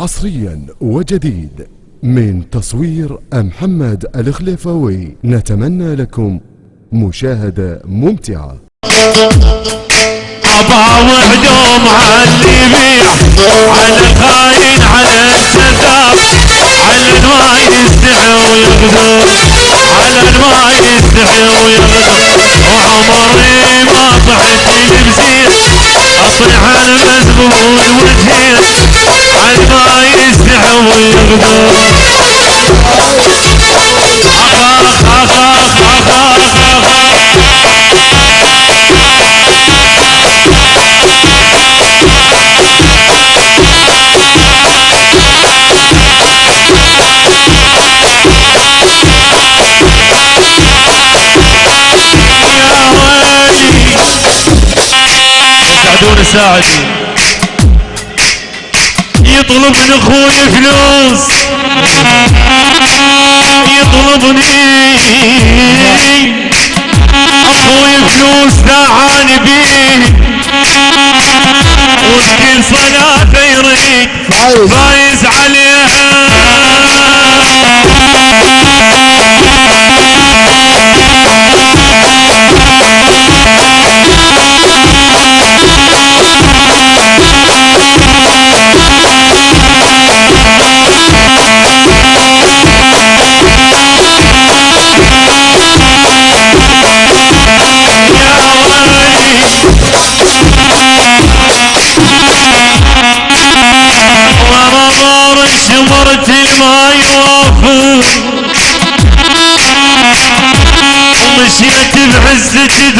حصريا وجديد. من تصوير محمد الخليفاوي نتمنى لكم مشاهدة ممتعة. أبا وحدوم على الخاين على ساعدي يطلب من أخوي فلوس. يطلبني. أخوي فلوس دعاني بيه. وبكل صلاة يريد فايز. فايز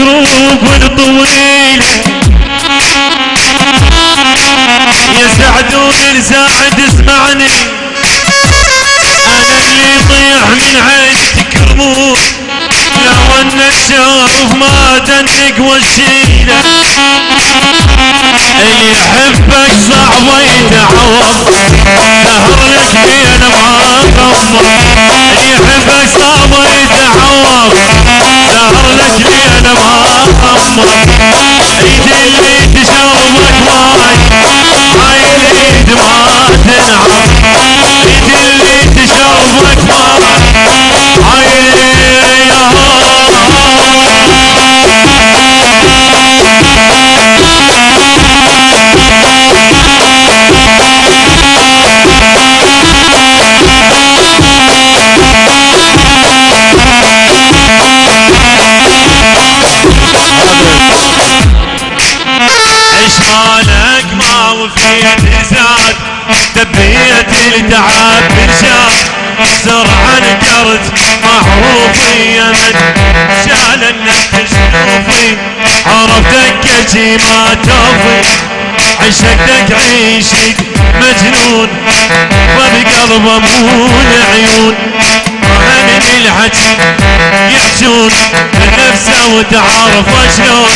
بعزة دروب طويلة يا سعدون ساعد اسمعني. أنا اللي يطيح من عيشتك رموش لو ان الشرف ما تنك والشيلة. اللي يحبك صعب يتعوض سهر لك بين ما غمض لك بين ما غمض ايد اللي تشربك سرعة نكرت معروفي يمن شال النفس شوفي عرفتك شي ما توفي عشقتك عيشك مجنون. وبقلبه مو العيون من الحكي يحجون نفسه وتعرف شلون.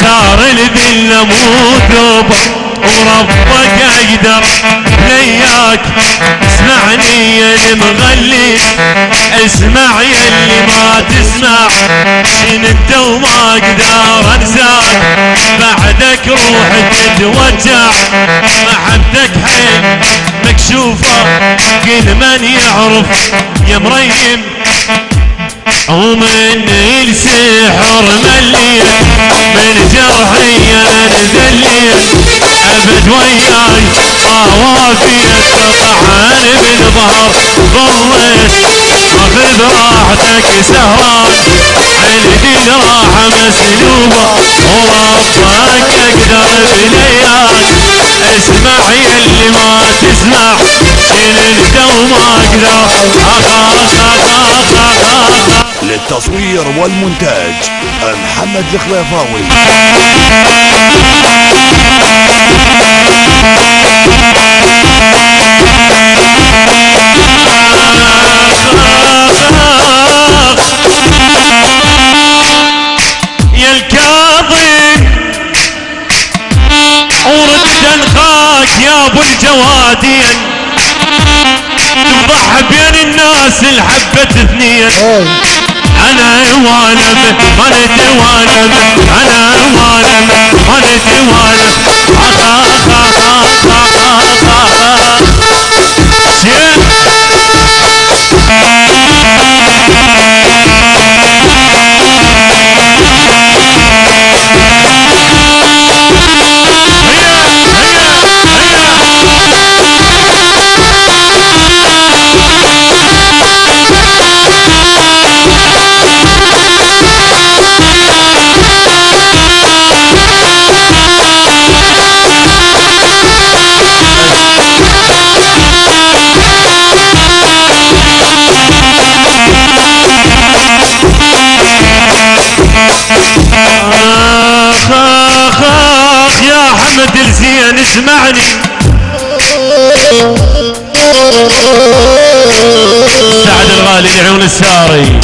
صار الذل مو ثوبه وربك أقدر لياك. اسمعني يا المغلي اسمع يا اللي ما تسمع. شين انت وما أقدر انساك بعدك روح تتوجع. محبتك حيل مكشوفة كل من يعرف يا مريم. ومن السحر مليت من جرحي أنا ذليت ابد وياي ما وافيت طعن بالظهر ضليت اخذ راحتك سهران عندي راحة مسلوبة وربك أقدر بلياك اسمع يلي ما تسمع شيل وما أقدر اخ اخ اخ اخ اخ للتصوير والمونتاج محمد الخليفاوي. يا الكاظم ورد انخاك يا أبو الجوادين تفضح بين الناس الحبة اثنين. أنا وأنا مانت وأنا أنا وأنا مانت وأنا. اخ اخ اخ اخ زين اسمعني. سعد الغالي لعيون الساري.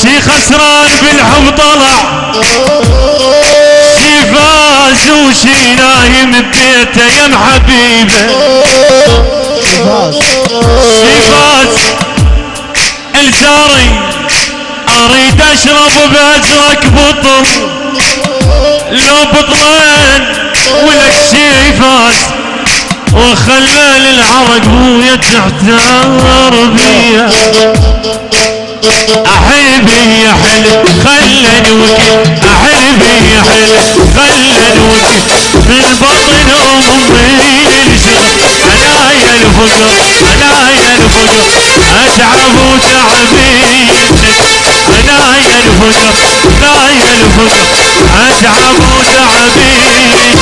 شي خسران بالحب طلع. شي فاز وشي نايم ببيته يا محبيبه شي فاز الساري أريد أشرب بأزرق بطل لو بطلين ولك شي فاز وخلى للعرق بويا تحتار بيا أحبي يا حلو خلني وكي أحبي يا حلو خلني وكي من بطن امي الشغل عنايا الفقر عنايا الفقر. أتعب وتعبينك عنايا الفقر عنايا الفقر. اتعب وتعبينك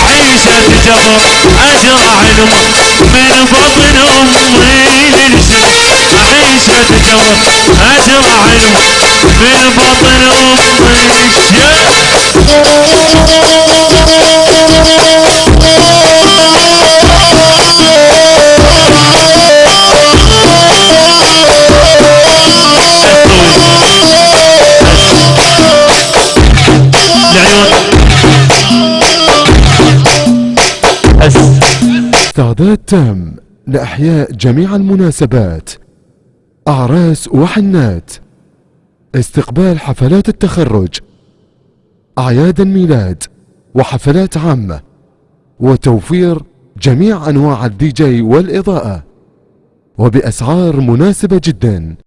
أعيش اتجبر ازرع الماء من بطن أمي للشغل أعيش اتجبر ازرع الماء من بطن أمي الشغل استعداد تام لإحياء جميع المناسبات أعراس وحنات استقبال حفلات التخرج أعياد الميلاد وحفلات عامة وتوفير جميع أنواع الدي جي والإضاءة وبأسعار مناسبة جدا.